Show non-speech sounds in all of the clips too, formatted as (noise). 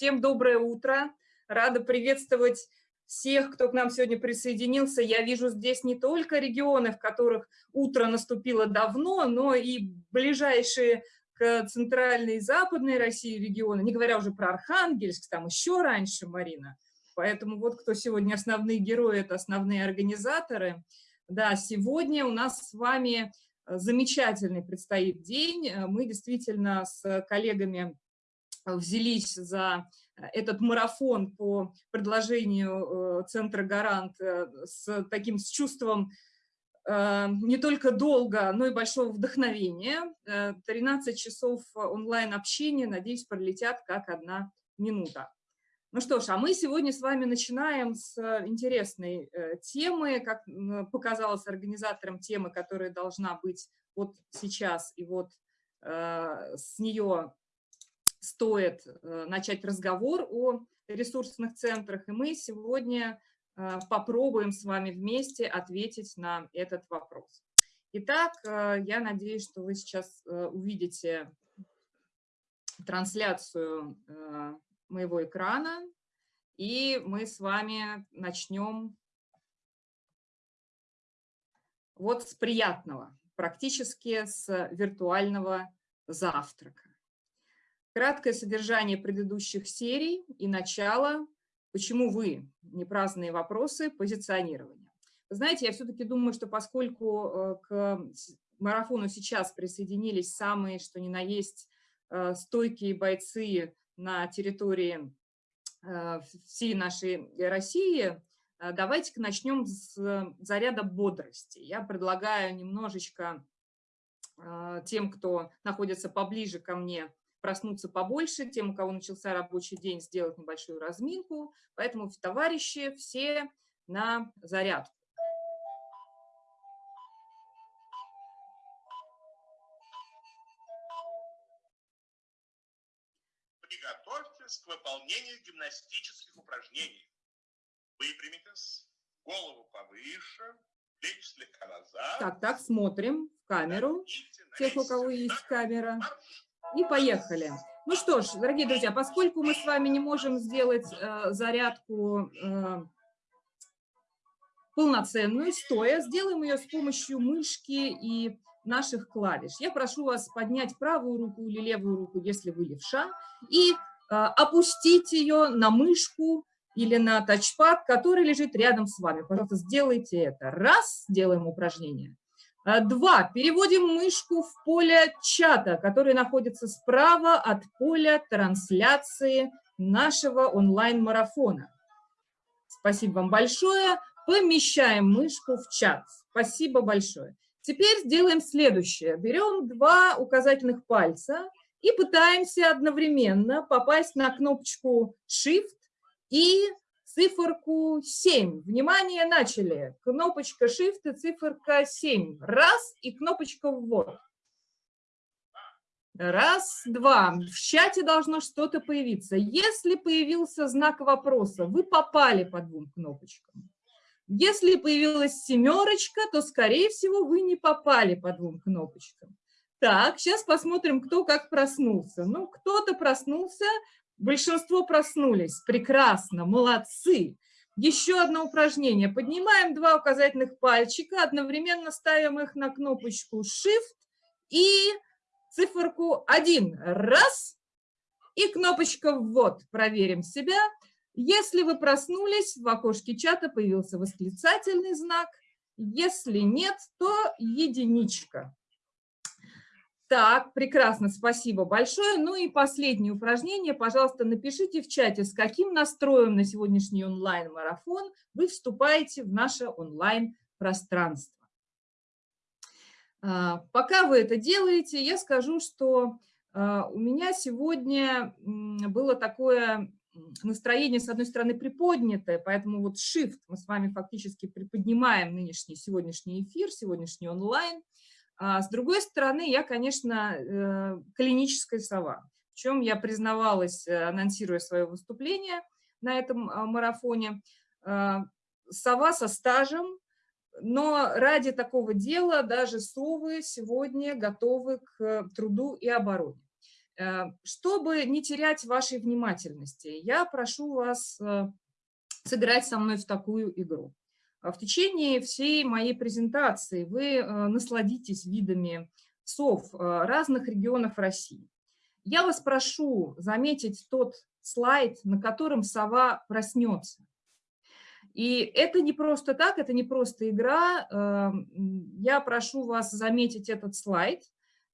Всем доброе утро. Рада приветствовать всех, кто к нам сегодня присоединился. Я вижу здесь не только регионы, в которых утро наступило давно, но и ближайшие к центральной и западной России регионы, не говоря уже про Архангельск, там еще раньше, Марина. Поэтому вот кто сегодня основные герои, это основные организаторы. Да, сегодня у нас с вами замечательный предстоит день. Мы действительно с коллегами взялись за этот марафон по предложению э, Центра «Гарант» э, с таким с чувством э, не только долга, но и большого вдохновения. 13 часов онлайн-общения, надеюсь, пролетят как одна минута. Ну что ж, а мы сегодня с вами начинаем с интересной темы, как показалось организаторам темы, которая должна быть вот сейчас, и вот с нее стоит э, начать разговор о ресурсных центрах, и мы сегодня э, попробуем с вами вместе ответить на этот вопрос. Итак, э, я надеюсь, что вы сейчас увидите трансляцию моего экрана, и мы с вами начнем вот с приятного, практически с виртуального завтрака. Краткое содержание предыдущих серий и начало, почему вы, не праздные вопросы, позиционирования. Знаете, я все-таки думаю, что поскольку э, к марафону сейчас присоединились самые, что ни на есть, э, стойкие бойцы на территории э, всей нашей России, давайте-ка начнем с заряда бодрости. Я предлагаю немножечко тем, кто находится поближе ко мне, проснуться побольше, тем, у кого начался рабочий день, сделать небольшую разминку. Поэтому, товарищи, все на зарядку. Приготовьтесь к выполнению гимнастических упражнений. Выпрямитесь, голову повыше, плечи слегка назад. Так, так, смотрим в камеру. Тех, у кого есть камера. И поехали. Ну что ж, дорогие друзья, поскольку мы с вами не можем сделать э, зарядку э, полноценную, стоя, сделаем ее с помощью мышки и наших клавиш. Я прошу вас поднять правую руку или левую руку, если вы левша, и э, опустить ее на мышку или на тачпад, который лежит рядом с вами. Пожалуйста, сделайте это. Раз, делаем упражнение. Э, два. Переводим мышку в поле чата, который находится справа от поля трансляции нашего онлайн-марафона. Спасибо вам большое. Помещаем мышку в чат. Спасибо большое. Теперь сделаем следующее. Берем два указательных пальца и пытаемся одновременно попасть на кнопочку Shift и циферку 7. Внимание, начали. Кнопочка Shift и циферка 7. Раз, и кнопочка ввод. Раз, два. В чате должно что-то появиться. Если появился знак вопроса, вы попали по двум кнопочкам. Если появилась семерочка, то, скорее всего, вы не попали по двум кнопочкам. Так, сейчас посмотрим, кто как проснулся. Ну, кто-то проснулся, Большинство проснулись. Прекрасно, молодцы. Еще одно упражнение. Поднимаем два указательных пальчика, одновременно ставим их на кнопочку Shift и циферку 1. Раз. И кнопочка «Ввод». Проверим себя. Если вы проснулись, в окошке чата появился восклицательный знак. Если нет, то единичка. Так, прекрасно, спасибо большое. Ну и последнее упражнение. Пожалуйста, напишите в чате, с каким настроем на сегодняшний онлайн-марафон вы вступаете в наше онлайн-пространство. А, пока вы это делаете, я скажу, что а, у меня сегодня было такое настроение, с одной стороны, приподнятое, поэтому вот shift мы с вами фактически приподнимаем нынешний сегодняшний эфир, сегодняшний онлайн – а с другой стороны, я, конечно, э, клиническая сова, в чем я признавалась, э, анонсируя свое выступление на этом а, марафоне. А, сова со стажем, но ради такого дела даже совы сегодня готовы к труду и обороне. Чтобы не терять вашей внимательности, я прошу вас сыграть со мной в такую игру. В течение всей моей презентации вы насладитесь видами сов разных регионов России. Я вас прошу заметить тот слайд, на котором сова проснется. И это не просто так, это не просто игра. Эм, я прошу вас заметить этот слайд,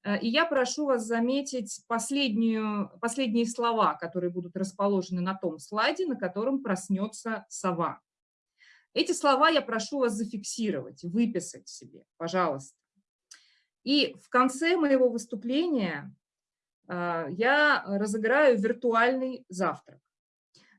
э, и я прошу вас заметить последнюю, последние слова, которые будут расположены на том слайде, на котором проснется сова. Эти слова я прошу вас зафиксировать, выписать себе, пожалуйста. И в конце моего выступления э, я разыграю виртуальный завтрак.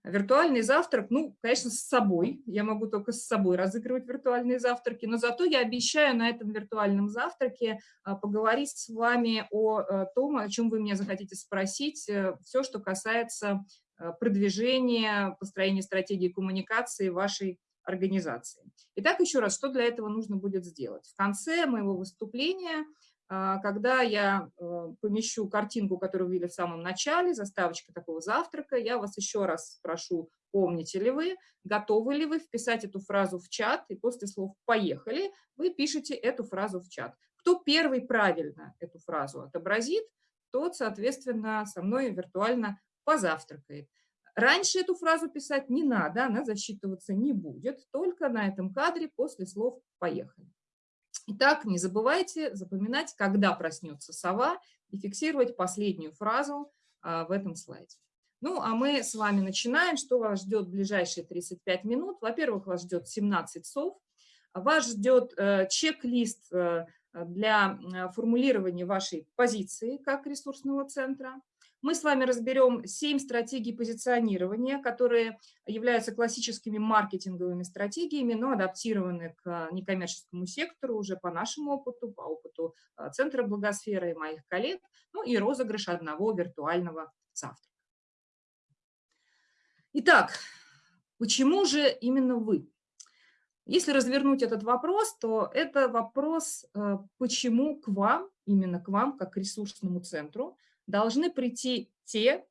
Виртуальный завтрак, ну, конечно, с собой. Я могу только с собой разыгрывать виртуальные завтраки, но зато я обещаю на этом виртуальном завтраке а, поговорить с вами о э, том, о чем вы меня захотите спросить, э, все, что касается э, продвижения, построения стратегии коммуникации вашей организации. Итак, еще раз, что для этого нужно будет сделать? В конце моего выступления а, когда я э, помещу картинку, которую вы видели в самом начале, заставочка такого завтрака, я вас еще раз спрошу, помните ли вы, готовы ли вы вписать эту фразу в чат, и после слов «поехали» вы пишете эту фразу в чат. Кто первый правильно эту фразу отобразит, тот, соответственно, со мной виртуально позавтракает. Раньше эту фразу писать не надо, она засчитываться не будет, только на этом кадре после слов «поехали». Итак, не забывайте запоминать, когда проснется сова, и фиксировать последнюю фразу а, в этом слайде. Ну, а мы с вами начинаем. Что вас ждет в ближайшие 35 минут? Во-первых, вас ждет 17 сов. Вас ждет э, чек-лист э, для э, формулирования вашей позиции как ресурсного центра. Мы с вами разберем 7 стратегий позиционирования, которые являются классическими маркетинговыми стратегиями, но адаптированы к некоммерческому сектору уже по нашему опыту, по опыту а, Центра благосферы и моих коллег, ну и розыгрыш одного виртуального завтрака. Итак, почему же именно вы? Если развернуть этот вопрос, то это вопрос, э, почему к вам, именно к вам, как к ресурсному центру, должны прийти те,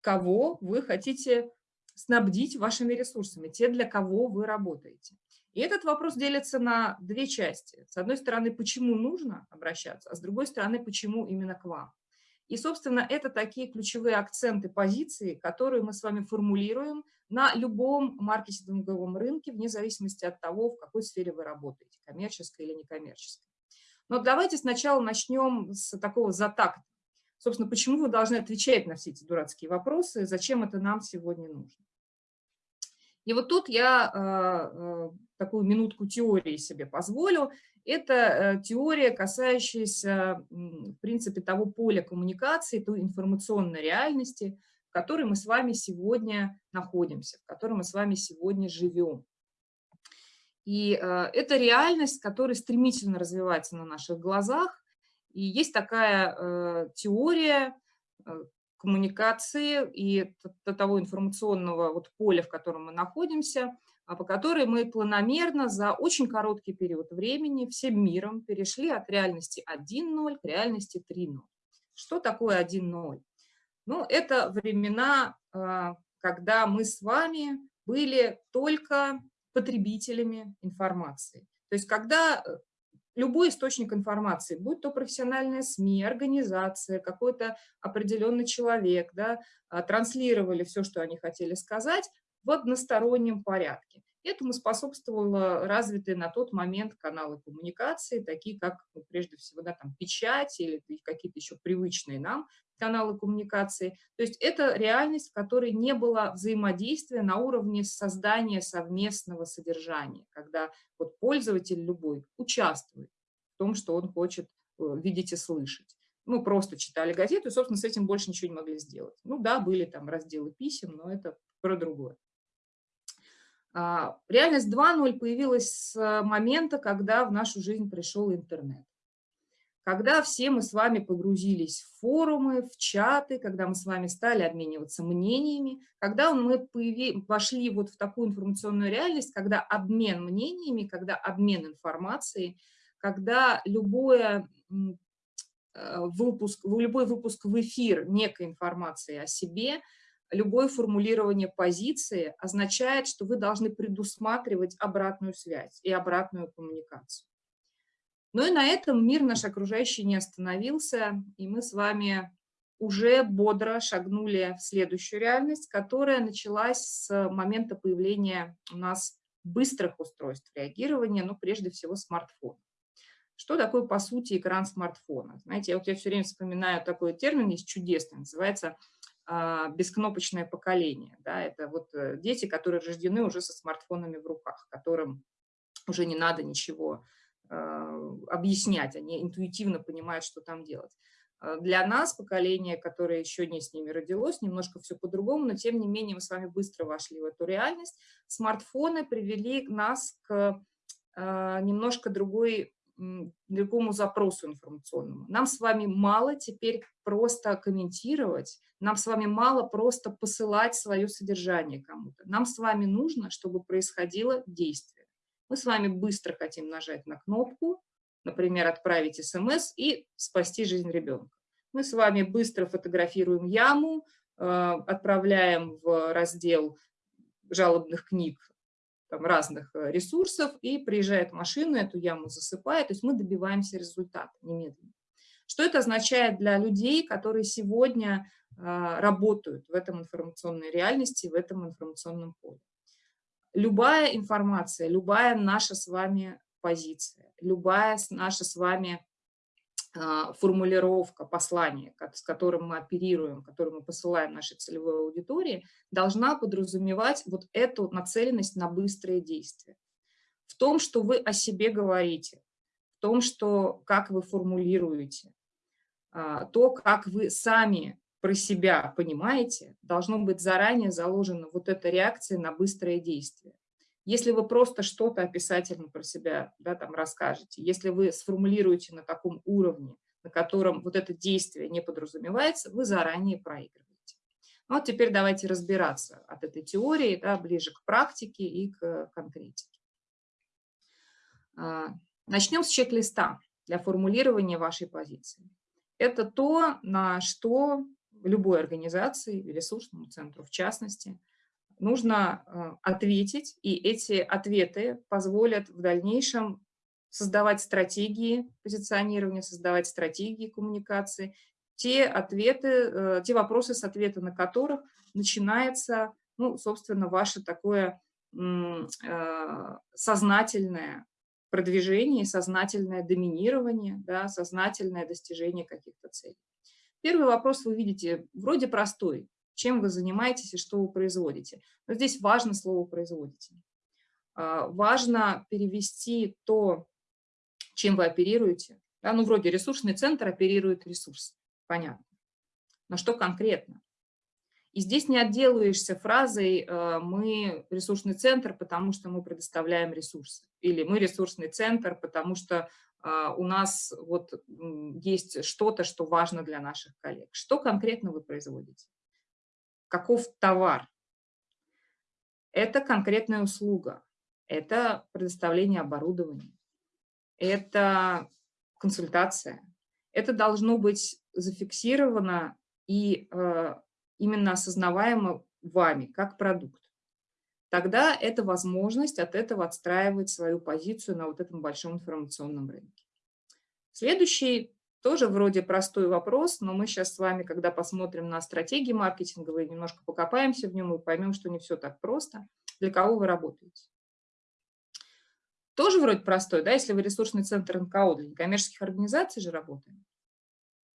кого вы хотите снабдить вашими ресурсами, те, для кого вы работаете. И этот вопрос делится на две части. С одной стороны, почему нужно обращаться, а с другой стороны, почему именно к вам. И, собственно, это такие ключевые акценты позиции, которые мы с вами формулируем на любом маркетинговом рынке, вне зависимости от того, в какой сфере вы работаете, коммерческой или некоммерческой. Но давайте сначала начнем с такого затакта. Собственно, почему вы должны отвечать на все эти дурацкие вопросы, зачем это нам сегодня нужно. И вот тут я э, такую минутку теории себе позволю. Это э, теория, касающаяся, в принципе, того поля коммуникации, той информационной реальности, в которой мы с вами сегодня находимся, в которой мы с вами сегодня живем. И э, это реальность, которая стремительно развивается на наших глазах, и есть такая э, теория э, коммуникации и того информационного вот поля, в котором мы находимся, а по которой мы планомерно за очень короткий период времени всем миром перешли от реальности 1.0 к реальности 3.0. Что такое 1.0? Ну, это времена, э, когда мы с вами были только потребителями информации. То есть когда э, любой источник информации, будь то профессиональная СМИ, организация, какой-то определенный человек, да, а, транслировали все, что они хотели сказать в одностороннем порядке. Этому способствовало развитые на тот момент каналы коммуникации, такие как, ну, прежде всего, да, там, печать или какие-то еще привычные нам каналы коммуникации. То есть это реальность, в которой не было взаимодействия на уровне создания совместного содержания, когда вот пользователь любой участвует в том, что он хочет э, видеть и слышать. Мы просто читали газету и, собственно, с этим больше ничего не могли сделать. Ну да, были там разделы писем, но это про другое. А, реальность 2.0 появилась с момента, когда в нашу жизнь пришел интернет. Когда все мы с вами погрузились в форумы, в чаты, когда мы с вами стали обмениваться мнениями, когда мы появи, вошли вот в такую информационную реальность, когда обмен мнениями, когда обмен информацией, когда любое выпуск, любой выпуск в эфир некой информации о себе, любое формулирование позиции означает, что вы должны предусматривать обратную связь и обратную коммуникацию. Но и на этом мир наш окружающий не остановился, и мы с вами уже бодро шагнули в следующую реальность, которая началась с момента появления у нас быстрых устройств реагирования, ну, прежде всего, смартфона. Что такое, по сути, экран смартфона? Знаете, я, вот я все время вспоминаю такой термин, есть чудесный, называется бескнопочное поколение. Да? Это вот э, дети, которые рождены уже со смартфонами в руках, которым уже не надо ничего а, объяснять, они интуитивно понимают, что там делать. А, для нас, поколение, которое еще не с ними родилось, немножко все по-другому, но тем не менее мы с вами быстро вошли в эту реальность. Смартфоны привели нас к немножко другой другому запросу информационному. Нам с вами мало теперь просто комментировать, нам с вами мало просто посылать свое содержание кому-то. Нам с вами нужно, чтобы происходило действие. Мы с вами быстро хотим нажать на кнопку, например, отправить смс и спасти жизнь ребенка. Мы с вами быстро фотографируем яму, э, отправляем в раздел жалобных книг там, разных э, ресурсов, и приезжает машина, эту яму засыпает, то есть мы добиваемся результата немедленно. Что это означает для людей, которые сегодня а, работают в этом информационной реальности, в этом информационном поле? Любая информация, любая наша с вами позиция, любая наша с вами формулировка послания, с которым мы оперируем, которым мы посылаем нашей целевой аудитории, должна подразумевать вот эту нацеленность на быстрые действия. В том, что вы о себе говорите, в том, что, как вы формулируете, а, то, как вы сами про себя понимаете, должно быть заранее заложена вот эта реакция на быстрое действие. Если вы просто что-то описательно про себя да, там расскажете, если вы сформулируете на таком уровне, на котором вот это действие не подразумевается, вы заранее проигрываете. Ну, вот теперь давайте разбираться от этой теории да, ближе к практике и к конкретике. А, начнем с чек-листа для формулирования вашей позиции. Это то, на что любой организации, ресурсному центру в частности, нужно э, ответить, и эти ответы позволят в дальнейшем создавать стратегии позиционирования, создавать стратегии коммуникации, те ответы, э, те вопросы, с ответа на которых начинается, ну, собственно, ваше такое э, сознательное продвижение, сознательное доминирование, да, сознательное достижение каких-то целей. Первый вопрос вы видите вроде простой, чем вы занимаетесь и что вы производите. Но здесь важно слово «производите». А, важно перевести то, чем вы оперируете. Да, ну, вроде ресурсный центр оперирует ресурс, понятно. Но что конкретно? И здесь не отделаешься фразой э, «мы ресурсный центр, потому что мы предоставляем ресурсы» или «мы ресурсный центр, потому что а, у нас вот есть что-то, что важно для наших коллег». Что конкретно вы производите? Каков товар. Это конкретная услуга, это предоставление оборудования, это консультация. Это должно быть зафиксировано и э, именно осознаваемо вами как продукт. Тогда это возможность от этого отстраивать свою позицию на вот этом большом информационном рынке. Следующий тоже вроде простой вопрос, но мы сейчас с вами, когда посмотрим на стратегии маркетинговые, немножко покопаемся в нем и поймем, что не все так просто. Для кого вы работаете? Тоже вроде простой, да, если вы ресурсный центр НКО, для некоммерческих организаций же работаем.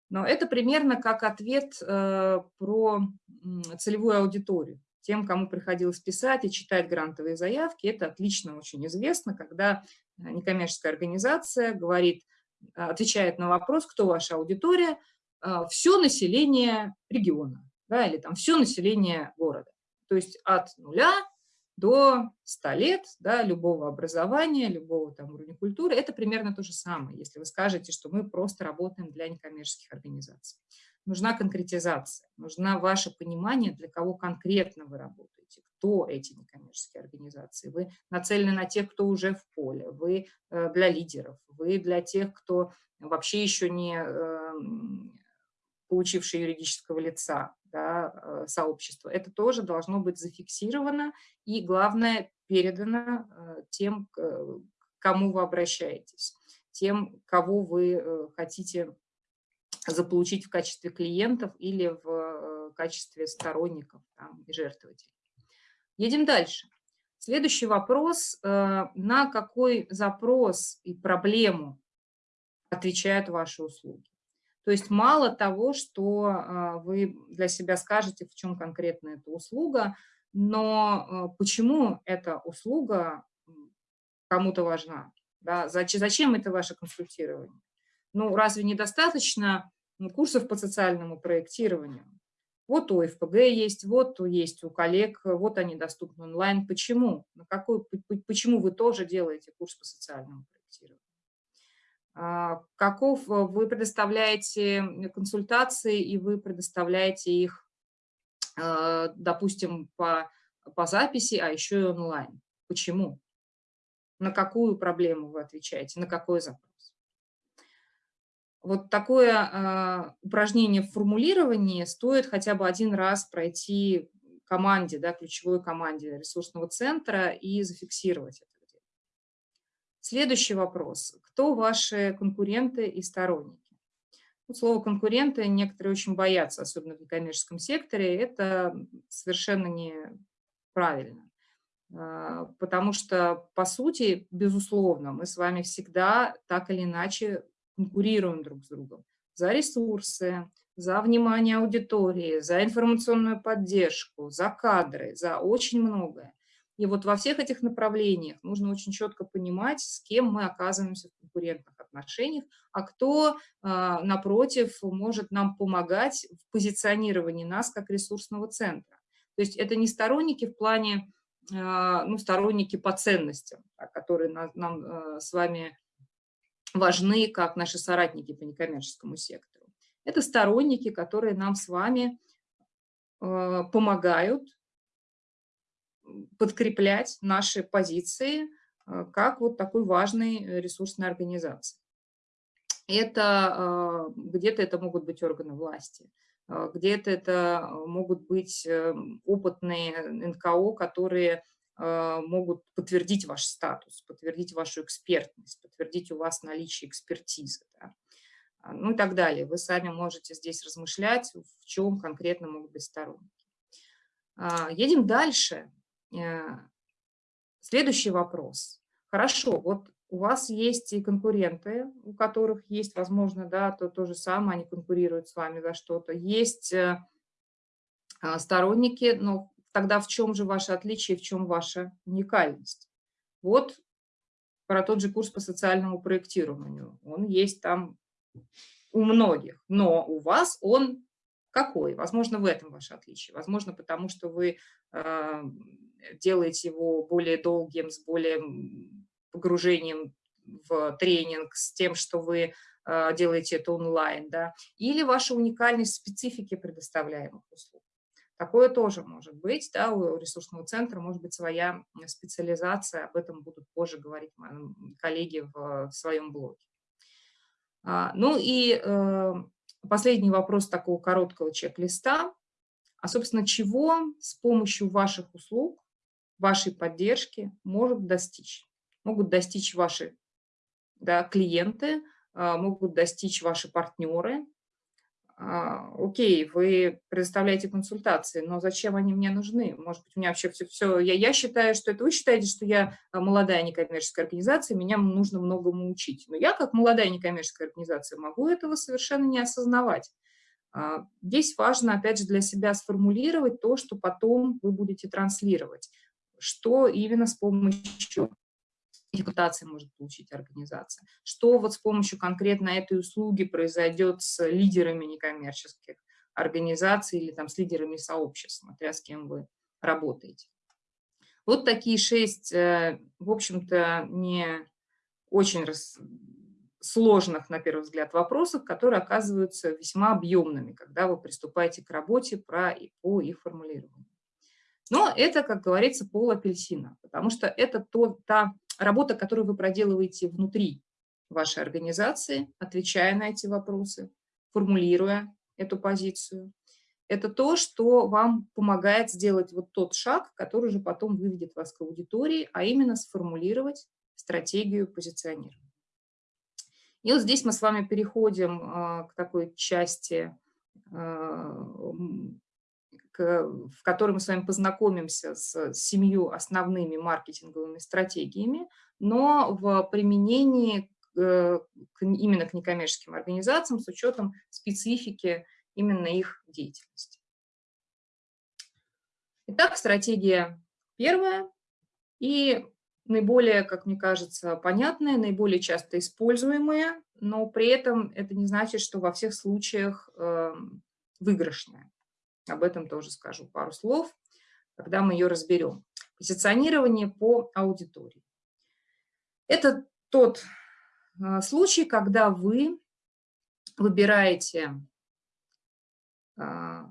Но это примерно как ответ э, про целевую аудиторию. Тем, кому приходилось писать и читать грантовые заявки, это отлично очень известно, когда некоммерческая организация говорит – отвечает на вопрос, кто ваша аудитория, а, все население региона, да, или там все население города. То есть от нуля до 100 лет, да, любого образования, любого там уровня культуры, это примерно то же самое, если вы скажете, что мы просто работаем для некоммерческих организаций. Нужна конкретизация, нужна ваше понимание, для кого конкретно вы работаете, кто эти некоммерческие организации. Вы нацелены на тех, кто уже в поле, вы э, для лидеров, вы для тех, кто вообще еще не эм, получившие юридического лица да, э, сообщества. Это тоже должно быть зафиксировано и, главное, передано э, тем, к кому вы обращаетесь, тем, кого вы хотите заполучить в качестве клиентов или в качестве сторонников там, и жертвователей. Едем дальше. Следующий вопрос. Э, на какой запрос и проблему отвечают ваши услуги? То есть мало того, что э, вы для себя скажете, в чем конкретно эта услуга, но э, почему эта услуга кому-то важна? Да? Зачем это ваше консультирование? Ну, разве недостаточно курсов по социальному проектированию? Вот у ФПГ есть, вот есть у коллег, вот они доступны онлайн. Почему? На какой, почему вы тоже делаете курс по социальному проектированию? А, каков э, вы предоставляете консультации, и вы предоставляете их, э, допустим, по, по записи, а еще и онлайн. Почему? На какую проблему вы отвечаете, на какой запрос? Вот такое э, упражнение в формулировании стоит хотя бы один раз пройти команде, да, ключевой команде ресурсного центра и зафиксировать это. Следующий вопрос. Кто ваши конкуренты и сторонники? Ну, слово «конкуренты» некоторые очень боятся, особенно в некоммерческом секторе. Это совершенно неправильно. А, потому что, по сути, безусловно, мы с вами всегда так или иначе конкурируем друг с другом за ресурсы, за внимание аудитории, за информационную поддержку, за кадры, за очень многое. И вот во всех этих направлениях нужно очень четко понимать, с кем мы оказываемся в конкурентных отношениях, а кто, а, напротив, может нам помогать в позиционировании нас как ресурсного центра. То есть это не сторонники в плане, а, ну, сторонники по ценностям, которые нам а, с вами важны как наши соратники по некоммерческому сектору. Это сторонники, которые нам с вами э, помогают подкреплять наши позиции э, как вот такой важной ресурсной организации. Это э, где-то это могут быть органы власти, где-то это могут быть опытные НКО, которые а, могут подтвердить ваш статус, подтвердить вашу экспертность, подтвердить у вас наличие экспертизы. Да? А, ну и так далее. Вы сами можете здесь размышлять, в чем конкретно могут быть сторонники. А, едем дальше. Э, следующий вопрос. Хорошо, вот у вас есть и конкуренты, у которых есть, возможно, да, то, то же самое, они конкурируют с вами за что-то. Есть э, сторонники, но тогда в чем же ваше отличие, в чем ваша уникальность? Вот про тот же курс по социальному проектированию. Он есть там у многих, но у вас он какой? Возможно, в этом ваше отличие. Возможно, потому что вы э, делаете его более долгим, с более погружением в тренинг, с тем, что вы э, делаете это онлайн, да, или ваша уникальность специфики предоставляемых услуг. Такое тоже может быть, да, у ресурсного центра может быть своя специализация, об этом будут позже говорить коллеги в, в своем блоге. А, ну и э, последний вопрос такого короткого чек-листа. А, собственно, чего с помощью ваших услуг, вашей поддержки может достичь? Могут достичь ваши да, клиенты, э, могут достичь ваши партнеры, а, окей, вы предоставляете консультации, но зачем они мне нужны? Может быть, у меня вообще все, все я, я считаю, что это вы считаете, что я а, молодая некоммерческая организация, меня нужно многому учить. Но я, как молодая некоммерческая организация, могу этого совершенно не осознавать. А, здесь важно, опять же, для себя сформулировать то, что потом вы будете транслировать, что именно с помощью репутации может получить организация. Что вот с помощью конкретно этой услуги произойдет с лидерами некоммерческих организаций или там с лидерами сообществ, смотря с кем вы работаете. Вот такие шесть, э, в общем-то, не очень рас... сложных, на первый взгляд, вопросов, которые оказываются весьма объемными, когда вы приступаете к работе про, по их формулированию. Но это, как говорится, пол апельсина, потому что это то, та работа, которую вы проделываете внутри. вашей организации, отвечая на эти вопросы, формулируя эту позицию. Это то, что вам помогает сделать вот тот шаг, который же потом выведет вас к аудитории, а именно сформулировать стратегию позиционирования. И вот здесь мы с вами переходим а, к такой части, а, в которой мы с вами познакомимся с семью основными маркетинговыми стратегиями, но в применении э, именно к некоммерческим организациям с учетом специфики именно их деятельности. Итак, стратегия первая. И наиболее, как мне кажется, понятная, наиболее часто используемая, но при этом это не значит, что во всех случаях э, выигрышная. Об этом тоже скажу пару слов, когда мы ее разберем. Позиционирование по аудитории. Это тот э, случай, когда вы выбираете, э,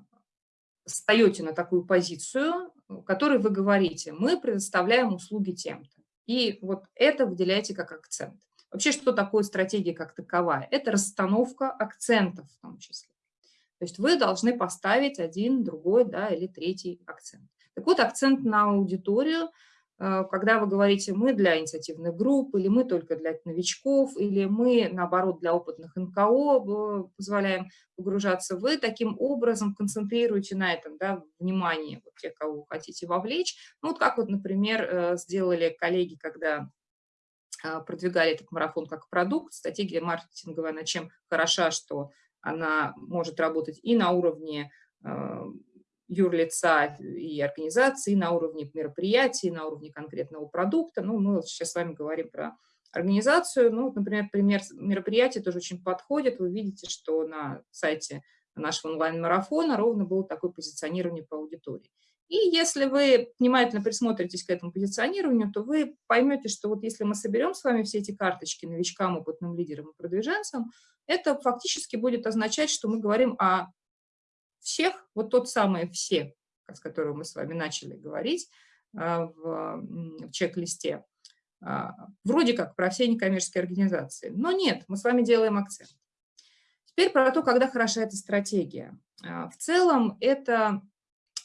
встаете на такую позицию, в которой вы говорите, мы предоставляем услуги тем-то. И вот это выделяйте как акцент. Вообще, что такое стратегия как таковая? Это расстановка акцентов в том числе. То есть вы должны поставить один, другой да, или третий акцент. Так вот, акцент на аудиторию – Э, когда вы говорите «мы для инициативных групп», или «мы только для новичков», или «мы, наоборот, для опытных НКО э, позволяем погружаться», вы таким образом концентрируете на этом да, внимание вот, тех, кого вы хотите вовлечь. Ну, вот как вот, например, э, сделали коллеги, когда продвигали этот марафон как продукт, стратегия маркетинговая, она чем хороша, что она может работать и на уровне юрлица и организации на уровне мероприятий, на уровне конкретного продукта. Ну, мы сейчас с вами говорим про организацию. Ну, например, пример мероприятия тоже очень подходит. Вы видите, что на сайте нашего онлайн-марафона ровно было такое позиционирование по аудитории. И если вы внимательно присмотритесь к этому позиционированию, то вы поймете, что вот если мы соберем с вами все эти карточки новичкам, опытным лидерам и продвиженцам, это фактически будет означать, что мы говорим о всех, вот тот самый «все», с которого мы с вами начали говорить а, в чек-листе, а, вроде как про все некоммерческие организации. Но нет, мы с вами делаем акцент. Теперь про то, когда хороша эта стратегия. А, в целом это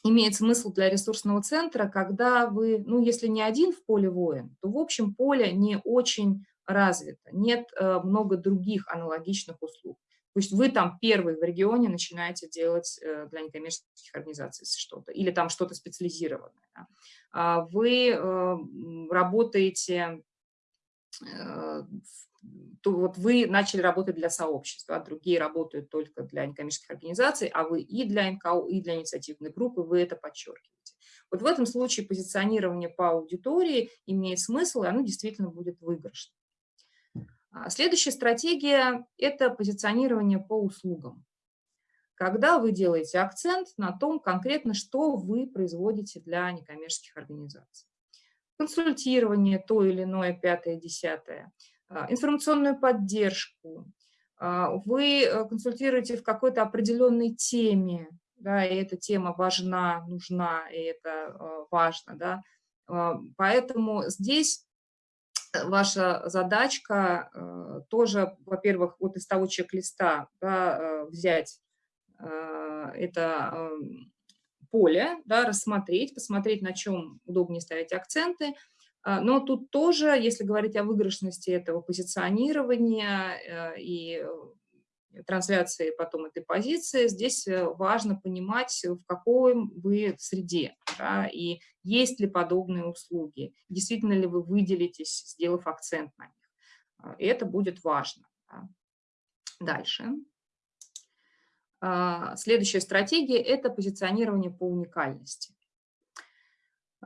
имеет смысл для ресурсного центра, когда вы, ну, если не один в поле воин, то в общем поле не очень развито, нет э, много других аналогичных услуг. То есть вы там первый в регионе начинаете делать э, для некоммерческих организаций что-то, или там что-то специализированное. А вы э, работаете, э, то вот вы начали работать для сообщества, а другие работают только для некоммерческих организаций, а вы и для НКО, и для инициативной группы, вы это подчеркиваете. Вот в этом случае позиционирование по аудитории имеет смысл, и оно действительно будет выигрышным. А следующая стратегия – это позиционирование по услугам. Когда вы делаете акцент на том конкретно, что вы производите для некоммерческих организаций. Консультирование, то или иное, пятое, десятое, информационную поддержку. А, вы э, консультируете в какой-то определенной теме, да, и эта тема важна, нужна, и это э, важно. Да. Поэтому здесь ваша задачка э, тоже, во-первых, вот из того чек-листа да, э, взять э, это поле, да, рассмотреть, посмотреть, на чем удобнее ставить акценты. Но тут тоже, если говорить о выигрышности этого позиционирования и трансляции потом этой позиции, здесь э, важно понимать, в какой вы среде, да, и есть ли подобные услуги, действительно ли вы выделитесь, сделав акцент на них. А, и это будет важно. Да. Дальше. А, следующая стратегия – это позиционирование по уникальности.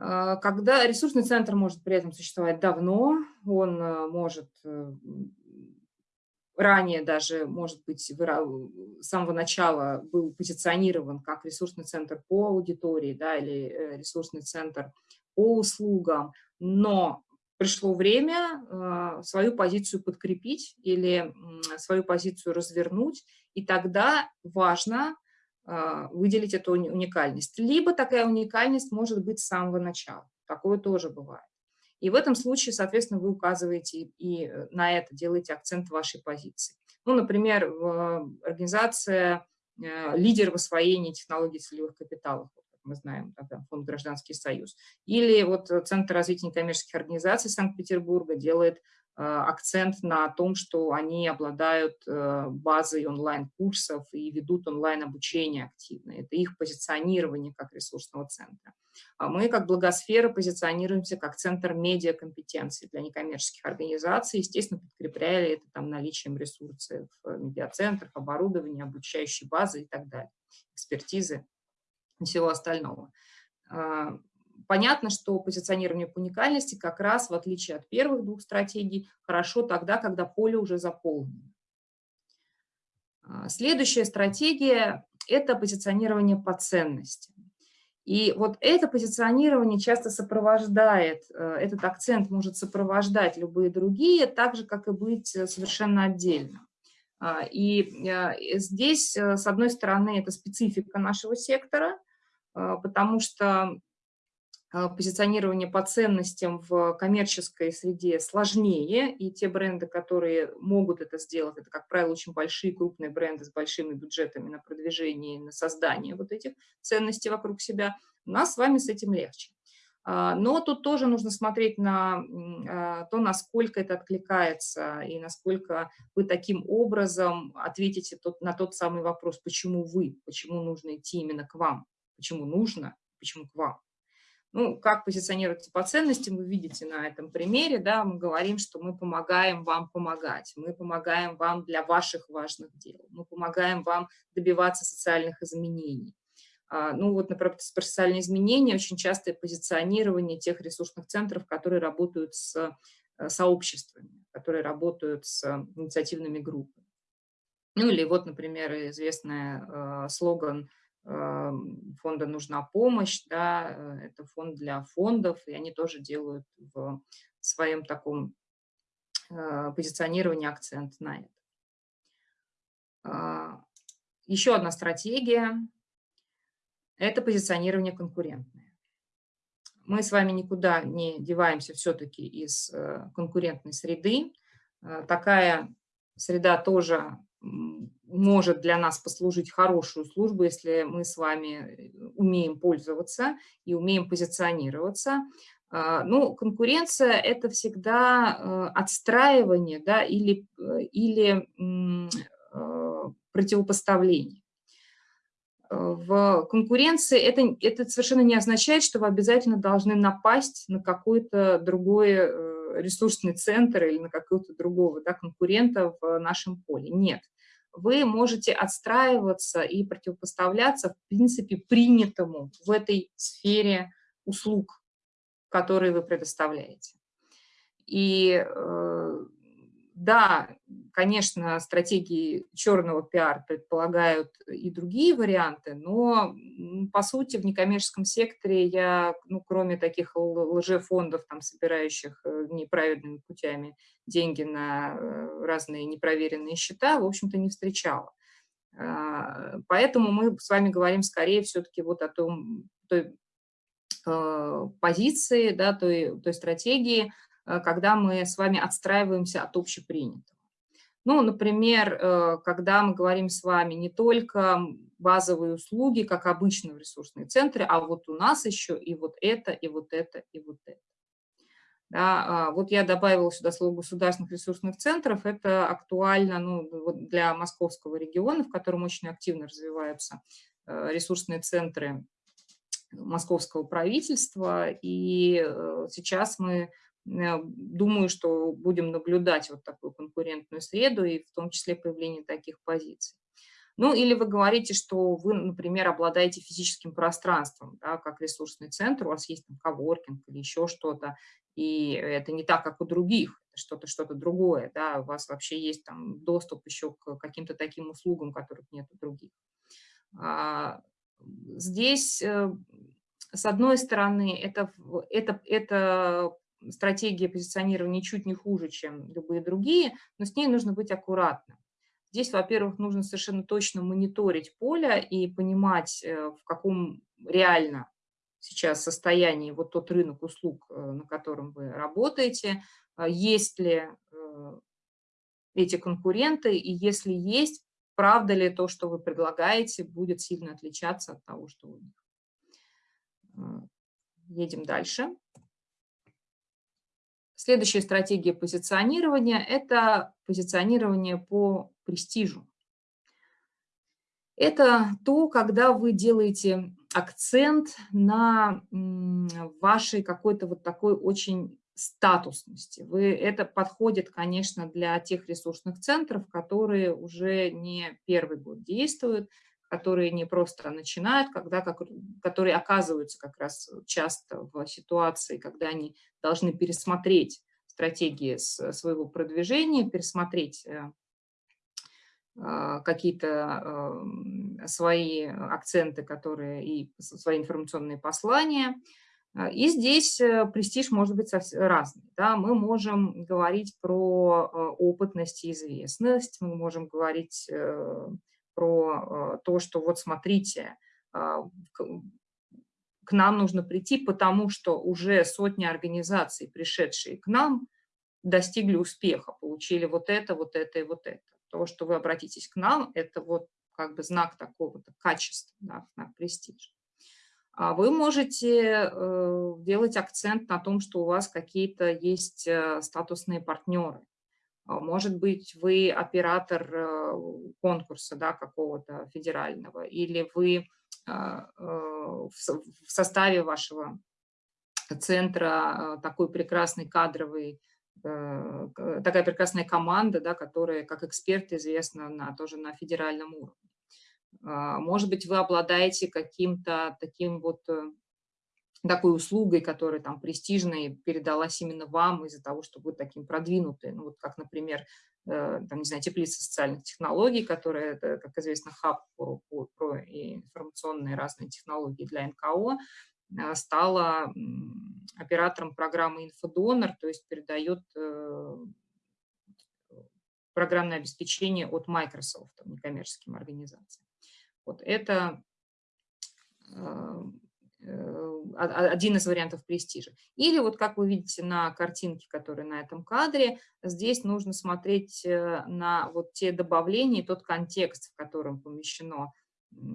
А, когда ресурсный центр может при этом существовать давно, он э, может э, ранее даже, может быть, с самого начала был позиционирован как ресурсный центр по аудитории да, или э, ресурсный центр по услугам, но пришло время свою позицию подкрепить или свою позицию развернуть, и тогда важно выделить эту уникальность. Либо такая уникальность может быть с самого начала, такое тоже бывает. И в этом случае, соответственно, вы указываете и на это делаете акцент вашей позиции. Ну, например, организация лидер в освоении технологий целевых капиталов мы знаем, фонд «Гражданский союз». Или вот Центр развития некоммерческих организаций Санкт-Петербурга делает э, акцент на том, что они обладают э, базой онлайн-курсов и ведут онлайн-обучение активно. Это их позиционирование как ресурсного центра. А мы, как благосфера, позиционируемся как центр медиакомпетенции для некоммерческих организаций, естественно, подкрепляя это там, наличием ресурсов в медиацентрах, оборудования, обучающей базы и так далее, экспертизы всего остального. Понятно, что позиционирование по уникальности как раз, в отличие от первых двух стратегий, хорошо тогда, когда поле уже заполнено. А, следующая стратегия – это позиционирование по ценности. И вот это позиционирование часто сопровождает, э, этот акцент может сопровождать любые другие, так же, как и быть э, совершенно отдельно. А, и э, здесь, с одной стороны, это специфика нашего сектора, потому что позиционирование по ценностям в коммерческой среде сложнее, и те бренды, которые могут это сделать, это, как правило, очень большие, крупные бренды с большими бюджетами на продвижение, на создание вот этих ценностей вокруг себя, у нас с вами с этим легче. А, но тут тоже нужно смотреть на то, насколько это откликается и насколько вы таким образом ответите на тот самый вопрос, почему вы, почему нужно идти именно к вам почему нужно, почему к вам. Ну, как позиционируется по ценностям, вы видите на этом примере, да, мы говорим, что мы помогаем вам помогать, мы помогаем вам для ваших важных дел, мы помогаем вам добиваться социальных изменений. А, ну, вот, например, про социальные изменения очень частое позиционирование тех ресурсных центров, которые работают с э, сообществами, которые работают с инициативными группами. Ну, или вот, например, известный э, слоган фонда нужна помощь, да, э, это фонд для фондов, и они тоже делают в своем таком э, позиционировании акцент на это. А, еще одна стратегия – это позиционирование конкурентное. Мы с вами никуда не деваемся все-таки из э, конкурентной среды. Такая среда тоже может для нас послужить хорошую службу, если мы с вами э, умеем пользоваться и умеем позиционироваться. А, ну, конкуренция – это всегда э, отстраивание да, или, э, или противопоставление. В конкуренции это, это совершенно не означает, что вы обязательно должны напасть на какой-то другой ресурсный центр или на какого-то другого да, конкурента в нашем поле. Нет вы можете отстраиваться и противопоставляться, в принципе, принятому в этой сфере услуг, которые вы предоставляете. И э, да, конечно, стратегии черного пиар предполагают и другие варианты, но, по сути, в некоммерческом секторе я, ну, кроме таких лжефондов, там, собирающих э, неправильными путями деньги на э, разные непроверенные счета, в общем-то, не встречала. А, поэтому мы с вами говорим скорее все-таки вот о том, той э, позиции, да, той, той стратегии, когда мы с вами отстраиваемся от общепринятого. Ну, например, э, когда мы говорим с вами не только базовые услуги, как обычно в ресурсные центры, а вот у нас еще и вот это, и вот это, и вот это. Да, а, вот я добавила сюда слово государственных ресурсных центров. Это актуально ну, для московского региона, в котором очень активно развиваются э, ресурсные центры московского правительства. И сейчас мы Э, думаю, что будем наблюдать вот такую конкурентную среду и в том числе появление таких позиций. Ну, или вы говорите, что вы, например, обладаете физическим пространством, да, как ресурсный центр, у вас есть там коворкинг или еще что-то, и это не так, как у других, что-то что-то другое, да, у вас вообще есть там доступ еще к каким-то таким услугам, которых нет у других. А, здесь, э, с одной стороны, это, это, это стратегия позиционирования чуть не хуже, чем любые другие, но с ней нужно быть аккуратным. Здесь, во-первых, нужно совершенно точно мониторить поле и понимать, э, в каком реально сейчас состоянии вот тот рынок услуг, на котором вы работаете, есть ли эти конкуренты, и если есть, правда ли то, что вы предлагаете, будет сильно отличаться от того, что у них. Едем дальше. Следующая стратегия позиционирования – это позиционирование по престижу. Это то, когда вы делаете акцент на вашей какой-то вот такой очень статусности. Вы, это подходит, конечно, для тех ресурсных центров, которые уже не первый год действуют, которые не просто начинают, когда, как, которые оказываются как раз часто в ситуации, когда они должны пересмотреть стратегии своего продвижения, пересмотреть э, а, какие-то свои акценты, которые и свои информационные послания. А, и здесь э, престиж может быть разный. Да? Мы можем говорить про э, опытность и известность, мы можем говорить про э, то, что вот смотрите, а, к нам нужно прийти, потому что уже сотни организаций, пришедшие к нам, достигли успеха, получили вот это, вот это и вот это. То, что вы обратитесь к нам, это вот как бы знак такого-то качества, да, знак престижа. А вы можете э, делать акцент на том, что у вас какие-то есть э, статусные партнеры. А, может быть, вы оператор э, конкурса да, какого-то федерального, или вы а, э, в составе вашего центра а, такой прекрасный кадровый, э, такая прекрасная команда, да, которая как эксперт известна на, тоже на федеральном уровне. Может быть, вы обладаете каким-то таким вот такой услугой, которая там престижной, передалась именно вам из-за того, что вы таким продвинутый. Ну, вот как, например, э, там, не знаю, теплица социальных технологий, которая, это, как известно, хаб про, про, информационные разные технологии для НКО, э, стала оператором программы «Инфодонор», то есть передает э, программное обеспечение от Microsoft, некоммерческим организациям. Вот это один из вариантов престижа. Или вот как вы видите на картинке, которая на этом кадре, здесь нужно смотреть э, на вот те добавления, тот контекст, в котором помещено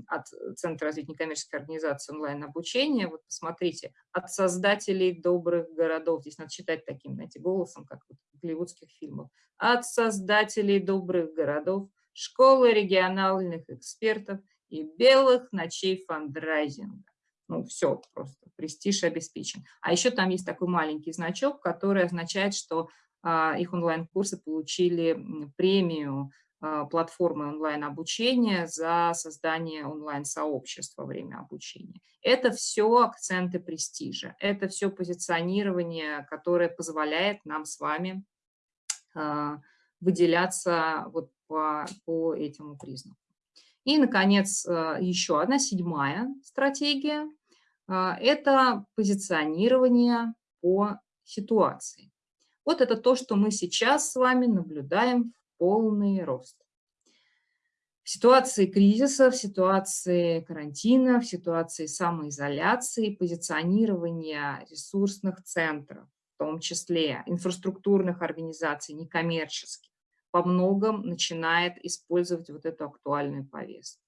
от Центра развития некоммерческой организации онлайн-обучения. Вот посмотрите, от создателей добрых городов, здесь надо читать таким, знаете, голосом, как в голливудских фильмах, от создателей добрых городов, школы региональных экспертов и белых ночей фандрайзинга ну, все, просто престиж обеспечен. А еще там есть такой маленький значок, который означает, что а, их онлайн-курсы получили премию а, платформы онлайн-обучения за создание онлайн-сообщества во время обучения. Это все акценты престижа, это все позиционирование, которое позволяет нам с вами а, выделяться вот по, по этому признаку. И, наконец, э, еще одна седьмая стратегия а, – это позиционирование по ситуации. Вот это то, что мы сейчас с вами наблюдаем в полный рост. В ситуации кризиса, в ситуации карантина, в ситуации самоизоляции, позиционирование ресурсных центров, в том числе инфраструктурных организаций, некоммерческих, по многом начинает использовать вот эту актуальную повестку.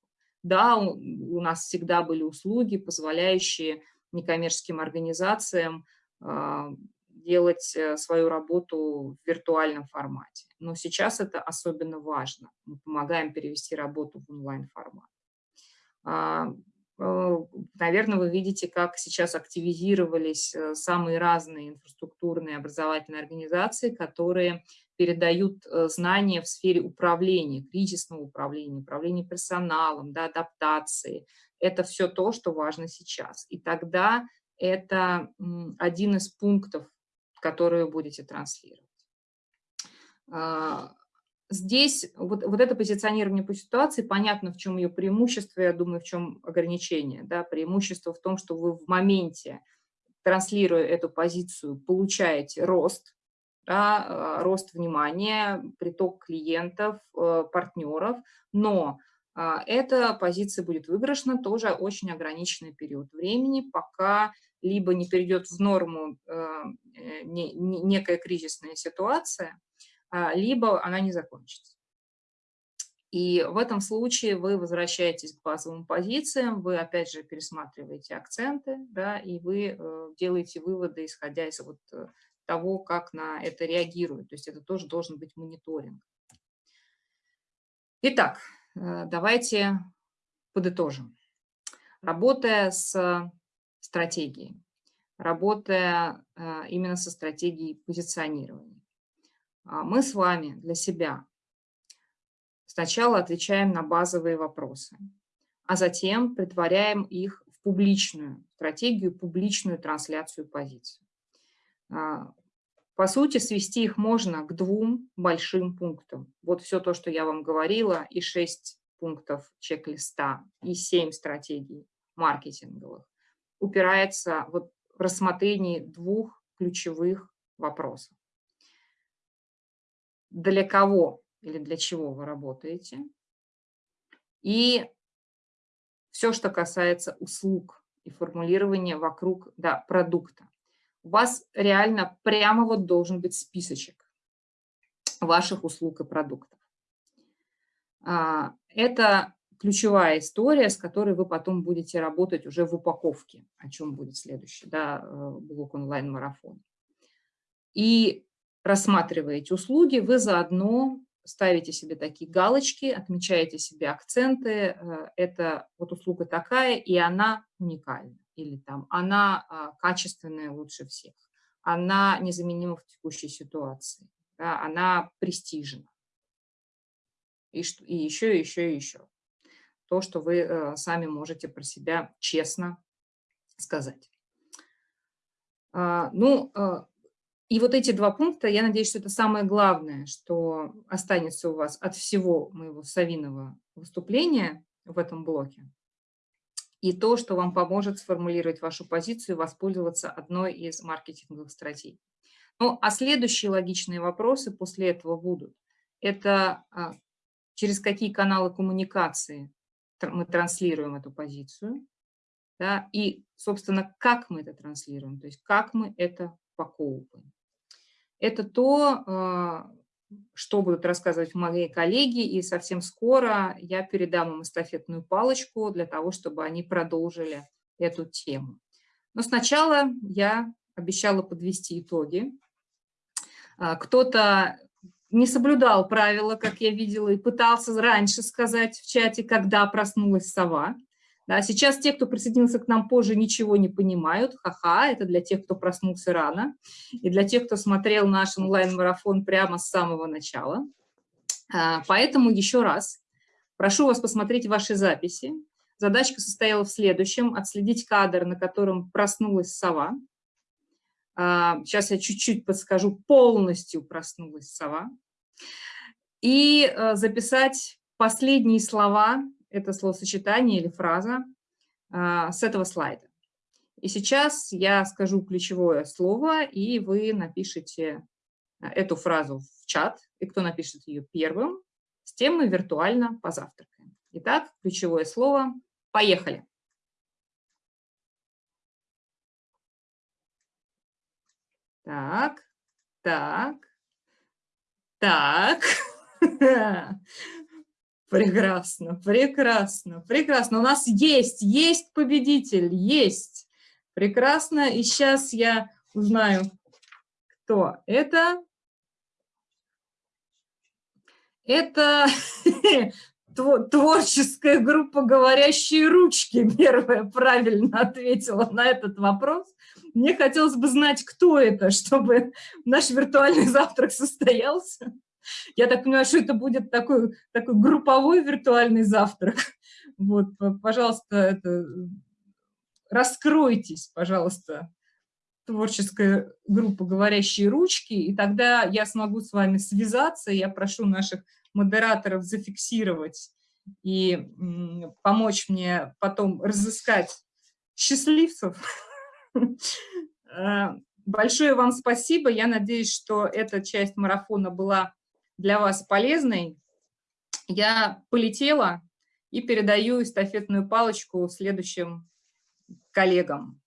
Да, у нас всегда были услуги, позволяющие некоммерческим организациям а, делать э, свою работу в виртуальном формате. Но сейчас это особенно важно. Мы помогаем перевести работу в онлайн-формат. А, э, наверное, вы видите, как сейчас активизировались э, самые разные инфраструктурные образовательные организации, которые передают э, знания в сфере управления, кризисного управления, управления персоналом, да, адаптации. Это все то, что важно сейчас. И тогда это один из пунктов, которые вы будете транслировать. А, здесь вот, вот это позиционирование по ситуации, понятно, в чем ее преимущество, я думаю, в чем ограничение. Да? Преимущество в том, что вы в моменте, транслируя эту позицию, получаете рост, да, рост внимания, приток клиентов, э, партнеров, но а, эта позиция будет выигрышна тоже очень ограниченный период времени, пока либо не перейдет в норму э, некая кризисная ситуация, а, либо она не закончится. И в этом случае вы возвращаетесь к базовым позициям, вы опять же пересматриваете акценты, да, и вы э, делаете выводы, исходя из вот э, того, как на это реагируют. То есть это тоже должен быть мониторинг. Итак, э, давайте подытожим. Работая с стратегией, работая именно со стратегией позиционирования, мы с вами для себя Сначала отвечаем на базовые вопросы, а затем притворяем их в публичную стратегию, публичную трансляцию позиций. А, по сути, свести их можно к двум большим пунктам. Вот все то, что я вам говорила, и шесть пунктов чек-листа, и семь стратегий маркетинговых, упирается вот в рассмотрении двух ключевых вопросов. Для кого или для чего вы работаете. И все, что касается услуг и формулирования вокруг да, продукта. У вас реально прямо вот должен быть списочек ваших услуг и продуктов. А, это ключевая история, с которой вы потом будете работать уже в упаковке, о чем будет следующий да, э, блок онлайн-марафон. И рассматриваете услуги, вы заодно ставите себе такие галочки, отмечаете себе акценты, э, это вот услуга такая, и она уникальна, или там она а, качественная лучше всех, она незаменима в текущей ситуации, да, она престижна. И, что, и еще, и еще, и еще. То, что вы э, сами можете про себя честно сказать. А, ну, э, и вот эти два пункта, я надеюсь, что это самое главное, что останется у вас от всего моего совиного выступления в этом блоке. И то, что вам поможет сформулировать вашу позицию воспользоваться одной из маркетинговых стратегий. Ну, а следующие логичные вопросы после этого будут. Это а, через какие каналы коммуникации мы транслируем эту позицию, да, и, собственно, как мы это транслируем, то есть как мы это упаковываем. Это то, а, что будут рассказывать мои коллеги, и совсем скоро я передам им эстафетную палочку для того, чтобы они продолжили эту тему. Но сначала я обещала подвести итоги. А, кто-то не соблюдал правила, как я видела, и пытался раньше сказать в чате, когда проснулась сова. Да, сейчас те, кто присоединился к нам позже, ничего не понимают. Ха-ха, это для тех, кто проснулся рано. И для тех, кто смотрел наш онлайн-марафон прямо с самого начала. А, поэтому еще раз прошу вас посмотреть ваши записи. Задачка состояла в следующем. Отследить кадр, на котором проснулась сова. Сейчас а, я чуть-чуть подскажу. Полностью проснулась сова. И а, записать последние слова это словосочетание или фраза а, с этого слайда. И сейчас я скажу ключевое слово, и вы напишите а, эту фразу в чат, и кто напишет ее первым, с тем мы виртуально позавтракаем. Итак, ключевое слово «Поехали!» Так, так, так. (laughs) Прекрасно, прекрасно, прекрасно. У нас есть, есть победитель, есть. Прекрасно. И сейчас я узнаю, кто это. Это (laughs) творческая группа «Говорящие ручки» первая правильно ответила на этот вопрос. Мне хотелось бы знать, кто это, чтобы наш виртуальный (laughs) завтрак состоялся. Я так понимаю, что это будет такой, такой групповой виртуальный завтрак. (laughs) Вот, пожалуйста, это, раскройтесь, пожалуйста, творческая группа «Говорящие ручки», и тогда я смогу с вами связаться. Я прошу наших модераторов зафиксировать и помочь мне потом разыскать счастливцев. (laughs) Э, большое вам спасибо. Я надеюсь, что эта часть марафона была для вас полезной. Я полетела и передаю эстафетную палочку следующим коллегам.